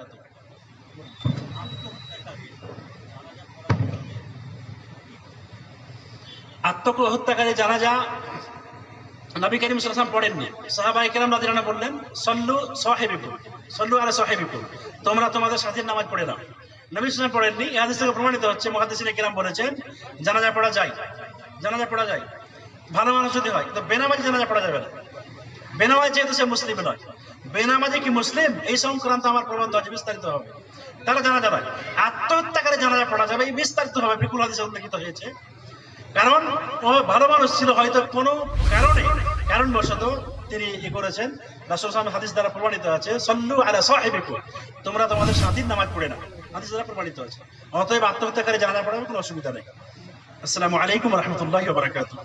বারাকাতুহু আত্মহত্যাকারী জানাজা নবী করিম পড়েননি। রাদিয়াল্লাহু বললেন, সল্লু সাহেবিকুম, সল্লু আলা সাহেবিকুম, তোমরা তোমাদের সাথীর নামাজ পড়ে নাও। নবী সাল্লাম পড়েননি। থেকে প্রমাণিত হচ্ছে, মুহাদ্দিসিনে কেরাম বলেছেন, জানাজা পড়া যায়, জানাজা পড়া যায়। ভালো মানুষ যদি হয়, তো বেনামাজি জানাজা পড়া যাবে না। বেনামাজি যেহেতু সে মুসলিম নয়। বেনামাজি কি মুসলিম? এই সংক্রান্ত আমার প্রবন্ধ আছে বিস্তারিত হবে। তারা জানা যাবে আত্মহত্যাকারী জানাজা পড়া যাবে, এই বিস্তারিত হবে বিপুল হাদিসে উল্লেখিত হয়েছে। কারণ, ও ভালো মানুষ ছিল, হয়তো কোনো কারণে, কারণবশত তিনি ই করেছেন। রাসূল হাদিস দ্বারা প্রমাণিত আছে, সল্লু আলা সাহেবিকুম। তোমরা তোমাদের সাথীর নামাজ পড়ে না হাদিস দ্বারা প্রমাণিত আছে। অতএব আত্মহত্যাকারী জানা পড়ার কোনো অসুবিধা নেই। আসসালামু আলাইকুম রহমতুল্লাহ বারাকাতুহ।